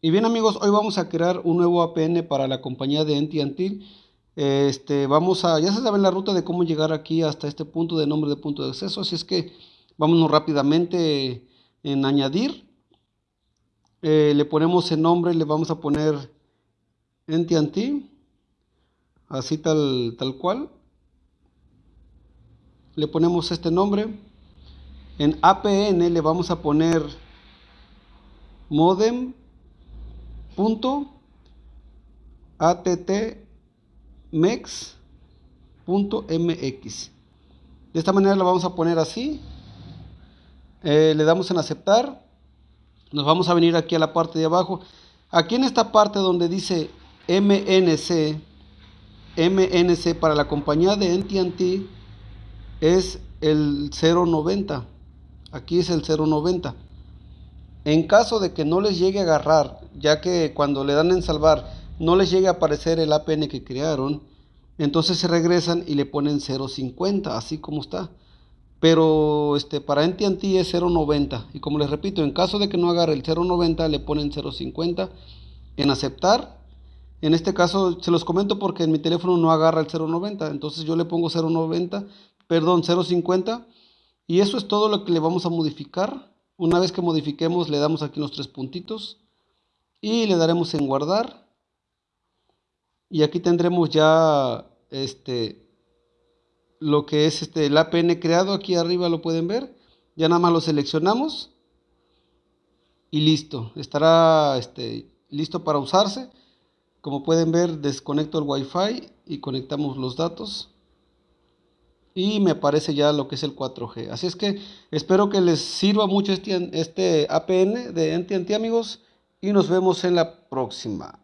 Y bien amigos, hoy vamos a crear un nuevo APN para la compañía de AT&T. Este, vamos a, ya se sabe la ruta de cómo llegar aquí hasta este punto de nombre de punto de acceso, así es que vámonos rápidamente en añadir. Eh, le ponemos el nombre, le vamos a poner AT&T, así tal, tal cual. Le ponemos este nombre. En APN le vamos a poner modem punto mx De esta manera lo vamos a poner así. Eh, le damos en aceptar. Nos vamos a venir aquí a la parte de abajo. Aquí en esta parte donde dice MNC, MNC para la compañía de NTT es el 090. Aquí es el 090. En caso de que no les llegue a agarrar, ya que cuando le dan en salvar no les llegue a aparecer el APN que crearon, entonces se regresan y le ponen 0.50, así como está. Pero este, para NTT es 0.90. Y como les repito, en caso de que no agarre el 0.90, le ponen 0.50 en aceptar. En este caso se los comento porque en mi teléfono no agarra el 0.90. Entonces yo le pongo 0.90, perdón, 0.50. Y eso es todo lo que le vamos a modificar. Una vez que modifiquemos le damos aquí los tres puntitos y le daremos en guardar. Y aquí tendremos ya este lo que es este el APN creado, aquí arriba lo pueden ver. Ya nada más lo seleccionamos y listo, estará este, listo para usarse. Como pueden ver, desconecto el Wi-Fi y conectamos los datos y me aparece ya lo que es el 4G. Así es que espero que les sirva mucho este, este APN de NTNT amigos y nos vemos en la próxima.